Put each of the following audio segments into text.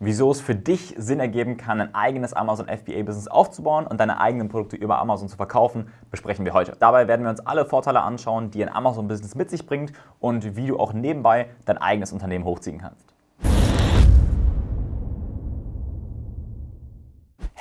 wieso es für dich Sinn ergeben kann, ein eigenes Amazon FBA-Business aufzubauen und deine eigenen Produkte über Amazon zu verkaufen, besprechen wir heute. Dabei werden wir uns alle Vorteile anschauen, die ein Amazon-Business mit sich bringt und wie du auch nebenbei dein eigenes Unternehmen hochziehen kannst.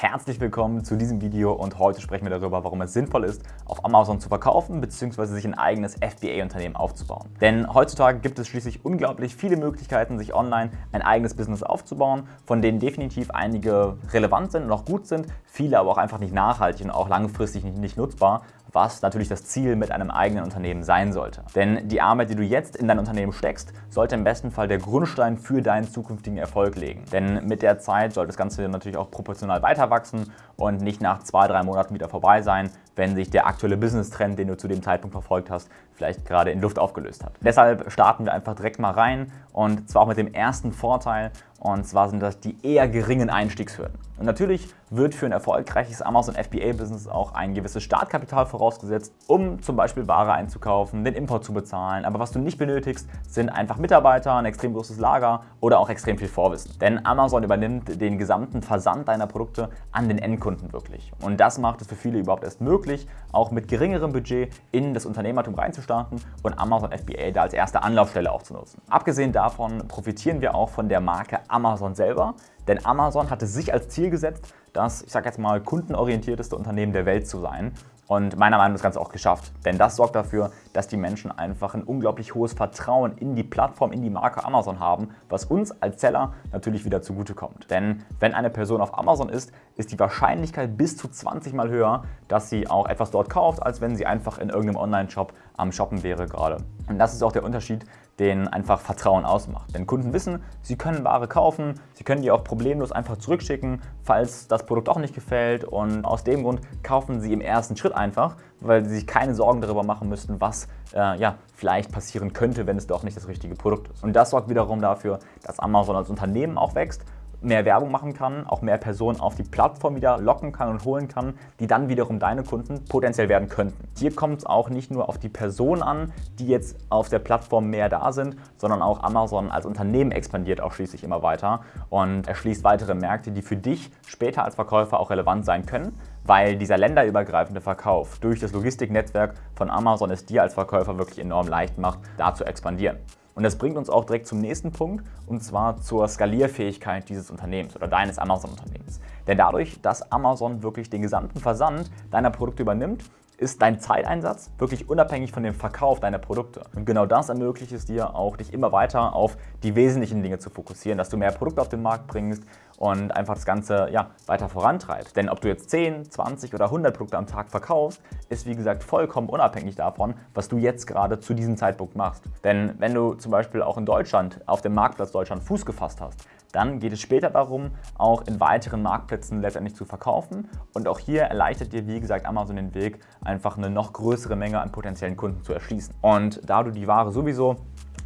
Herzlich willkommen zu diesem Video und heute sprechen wir darüber, warum es sinnvoll ist, auf Amazon zu verkaufen bzw. sich ein eigenes FBA-Unternehmen aufzubauen. Denn heutzutage gibt es schließlich unglaublich viele Möglichkeiten, sich online ein eigenes Business aufzubauen, von denen definitiv einige relevant sind und auch gut sind, viele aber auch einfach nicht nachhaltig und auch langfristig nicht nutzbar was natürlich das Ziel mit einem eigenen Unternehmen sein sollte. Denn die Arbeit, die du jetzt in dein Unternehmen steckst, sollte im besten Fall der Grundstein für deinen zukünftigen Erfolg legen. Denn mit der Zeit soll das Ganze natürlich auch proportional weiter wachsen und nicht nach zwei, drei Monaten wieder vorbei sein, wenn sich der aktuelle Business-Trend, den du zu dem Zeitpunkt verfolgt hast, vielleicht gerade in Luft aufgelöst hat. Deshalb starten wir einfach direkt mal rein und zwar auch mit dem ersten Vorteil und zwar sind das die eher geringen Einstiegshürden. Und natürlich wird für ein erfolgreiches Amazon FBA-Business auch ein gewisses Startkapital vorausgesetzt, um zum Beispiel Ware einzukaufen, den Import zu bezahlen. Aber was du nicht benötigst, sind einfach Mitarbeiter, ein extrem großes Lager oder auch extrem viel Vorwissen. Denn Amazon übernimmt den gesamten Versand deiner Produkte an den Endkunden wirklich. Und das macht es für viele überhaupt erst möglich, auch mit geringerem Budget in das Unternehmertum reinzustarten und Amazon FBA da als erste Anlaufstelle auch zu nutzen. Abgesehen davon profitieren wir auch von der Marke Amazon selber, denn Amazon hatte sich als Ziel gesetzt, das, ich sage jetzt mal, kundenorientierteste Unternehmen der Welt zu sein. Und meiner Meinung nach das Ganze auch geschafft. Denn das sorgt dafür, dass die Menschen einfach ein unglaublich hohes Vertrauen in die Plattform, in die Marke Amazon haben, was uns als Seller natürlich wieder zugutekommt. Denn wenn eine Person auf Amazon ist, ist die Wahrscheinlichkeit bis zu 20 Mal höher, dass sie auch etwas dort kauft, als wenn sie einfach in irgendeinem Online-Shop am Shoppen wäre gerade. Und das ist auch der Unterschied den einfach Vertrauen ausmacht. Denn Kunden wissen, sie können Ware kaufen, sie können die auch problemlos einfach zurückschicken, falls das Produkt auch nicht gefällt und aus dem Grund kaufen sie im ersten Schritt einfach, weil sie sich keine Sorgen darüber machen müssten, was äh, ja, vielleicht passieren könnte, wenn es doch nicht das richtige Produkt ist. Und das sorgt wiederum dafür, dass Amazon als Unternehmen auch wächst mehr Werbung machen kann, auch mehr Personen auf die Plattform wieder locken kann und holen kann, die dann wiederum deine Kunden potenziell werden könnten. Hier kommt es auch nicht nur auf die Person an, die jetzt auf der Plattform mehr da sind, sondern auch Amazon als Unternehmen expandiert auch schließlich immer weiter und erschließt weitere Märkte, die für dich später als Verkäufer auch relevant sein können, weil dieser länderübergreifende Verkauf durch das Logistiknetzwerk von Amazon es dir als Verkäufer wirklich enorm leicht macht, da zu expandieren. Und das bringt uns auch direkt zum nächsten Punkt, und zwar zur Skalierfähigkeit dieses Unternehmens oder deines Amazon-Unternehmens. Denn dadurch, dass Amazon wirklich den gesamten Versand deiner Produkte übernimmt, ist dein Zeiteinsatz wirklich unabhängig von dem Verkauf deiner Produkte. Und genau das ermöglicht es dir auch, dich immer weiter auf die wesentlichen Dinge zu fokussieren, dass du mehr Produkte auf den Markt bringst und einfach das Ganze ja, weiter vorantreibst. Denn ob du jetzt 10, 20 oder 100 Produkte am Tag verkaufst, ist wie gesagt vollkommen unabhängig davon, was du jetzt gerade zu diesem Zeitpunkt machst. Denn wenn du zum Beispiel auch in Deutschland auf dem Marktplatz Deutschland Fuß gefasst hast, dann geht es später darum, auch in weiteren Marktplätzen letztendlich zu verkaufen. Und auch hier erleichtert dir, wie gesagt, Amazon den Weg, einfach eine noch größere Menge an potenziellen Kunden zu erschließen. Und da du die Ware sowieso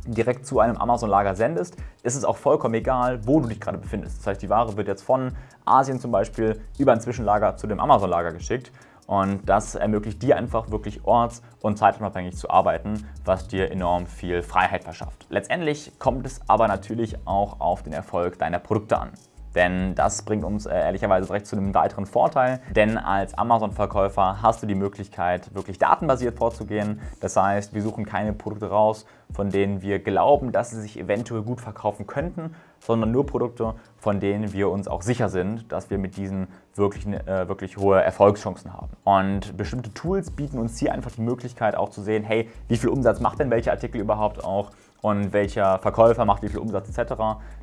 direkt zu einem Amazon-Lager sendest, ist es auch vollkommen egal, wo du dich gerade befindest. Das heißt, die Ware wird jetzt von Asien zum Beispiel über ein Zwischenlager zu dem Amazon-Lager geschickt und das ermöglicht dir einfach wirklich orts- und zeitunabhängig zu arbeiten, was dir enorm viel Freiheit verschafft. Letztendlich kommt es aber natürlich auch auf den Erfolg deiner Produkte an. Denn das bringt uns äh, ehrlicherweise direkt zu einem weiteren Vorteil. Denn als Amazon-Verkäufer hast du die Möglichkeit, wirklich datenbasiert vorzugehen. Das heißt, wir suchen keine Produkte raus, von denen wir glauben, dass sie sich eventuell gut verkaufen könnten, sondern nur Produkte, von denen wir uns auch sicher sind, dass wir mit diesen wirklich, äh, wirklich hohe Erfolgschancen haben. Und bestimmte Tools bieten uns hier einfach die Möglichkeit auch zu sehen, hey, wie viel Umsatz macht denn welcher Artikel überhaupt auch und welcher Verkäufer macht wie viel Umsatz etc.,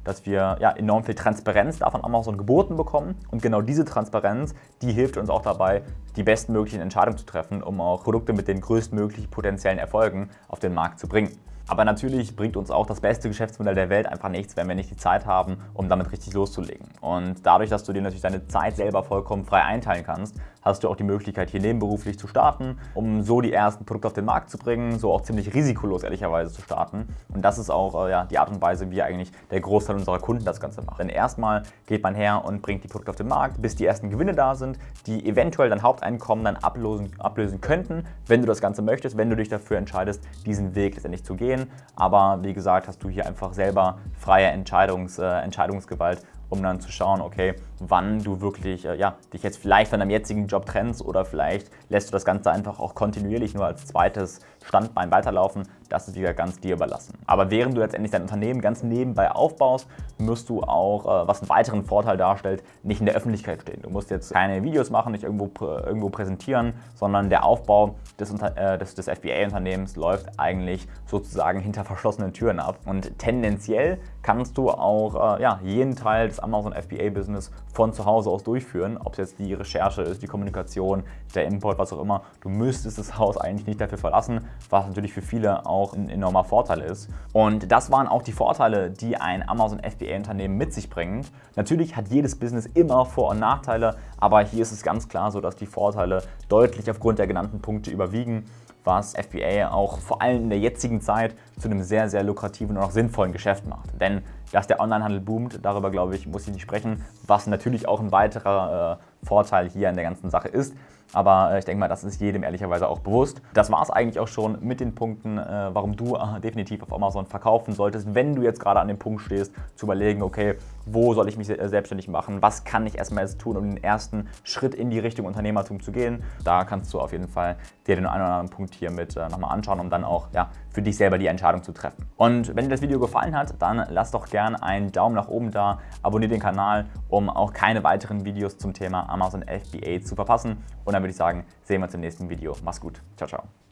dass wir ja, enorm viel Transparenz da von Amazon geboten bekommen und genau diese Transparenz, die hilft uns auch dabei, die bestmöglichen Entscheidungen zu treffen, um auch Produkte mit den größtmöglichen potenziellen Erfolgen auf den Markt zu bringen. Aber natürlich bringt uns auch das beste Geschäftsmodell der Welt einfach nichts, wenn wir nicht die Zeit haben, um damit richtig loszulegen. Und dadurch, dass du dir natürlich deine Zeit selber vollkommen frei einteilen kannst, hast du auch die Möglichkeit, hier nebenberuflich zu starten, um so die ersten Produkte auf den Markt zu bringen, so auch ziemlich risikolos ehrlicherweise zu starten. Und das ist auch äh, ja, die Art und Weise, wie eigentlich der Großteil unserer Kunden das Ganze macht. Denn erstmal geht man her und bringt die Produkte auf den Markt, bis die ersten Gewinne da sind, die eventuell dein Haupteinkommen dann ablösen, ablösen könnten, wenn du das Ganze möchtest, wenn du dich dafür entscheidest, diesen Weg letztendlich zu gehen. Aber wie gesagt, hast du hier einfach selber freie Entscheidungs, äh, Entscheidungsgewalt um dann zu schauen, okay, wann du wirklich äh, ja, dich jetzt vielleicht von deinem jetzigen Job trennst oder vielleicht lässt du das Ganze einfach auch kontinuierlich nur als zweites Standbein weiterlaufen. Das ist wieder ganz dir überlassen. Aber während du letztendlich dein Unternehmen ganz nebenbei aufbaust, musst du auch, äh, was einen weiteren Vorteil darstellt, nicht in der Öffentlichkeit stehen. Du musst jetzt keine Videos machen, nicht irgendwo, irgendwo präsentieren, sondern der Aufbau des, äh, des, des FBA-Unternehmens läuft eigentlich sozusagen hinter verschlossenen Türen ab. Und tendenziell kannst du auch äh, ja, jeden Teil des Amazon FBA-Business von zu Hause aus durchführen, ob es jetzt die Recherche ist, die Kommunikation, der Import, was auch immer. Du müsstest das Haus eigentlich nicht dafür verlassen, was natürlich für viele auch ein enormer Vorteil ist. Und das waren auch die Vorteile, die ein Amazon FBA-Unternehmen mit sich bringt. Natürlich hat jedes Business immer Vor- und Nachteile, aber hier ist es ganz klar so, dass die Vorteile deutlich aufgrund der genannten Punkte überwiegen was FBA auch vor allem in der jetzigen Zeit zu einem sehr, sehr lukrativen und auch sinnvollen Geschäft macht. Denn dass der Onlinehandel boomt, darüber glaube ich, muss ich nicht sprechen, was natürlich auch ein weiterer äh, Vorteil hier in der ganzen Sache ist. Aber äh, ich denke mal, das ist jedem ehrlicherweise auch bewusst. Das war es eigentlich auch schon mit den Punkten, äh, warum du äh, definitiv auf Amazon verkaufen solltest, wenn du jetzt gerade an dem Punkt stehst, zu überlegen, okay, wo soll ich mich selbstständig machen, was kann ich erstmal jetzt tun, um den ersten Schritt in die Richtung Unternehmertum zu gehen. Da kannst du auf jeden Fall dir den einen oder anderen Punkt hier mit nochmal anschauen, um dann auch ja, für dich selber die Entscheidung zu treffen. Und wenn dir das Video gefallen hat, dann lass doch gerne einen Daumen nach oben da, abonniere den Kanal, um auch keine weiteren Videos zum Thema Amazon FBA zu verpassen. Und dann würde ich sagen, sehen wir uns im nächsten Video. Mach's gut. Ciao, ciao.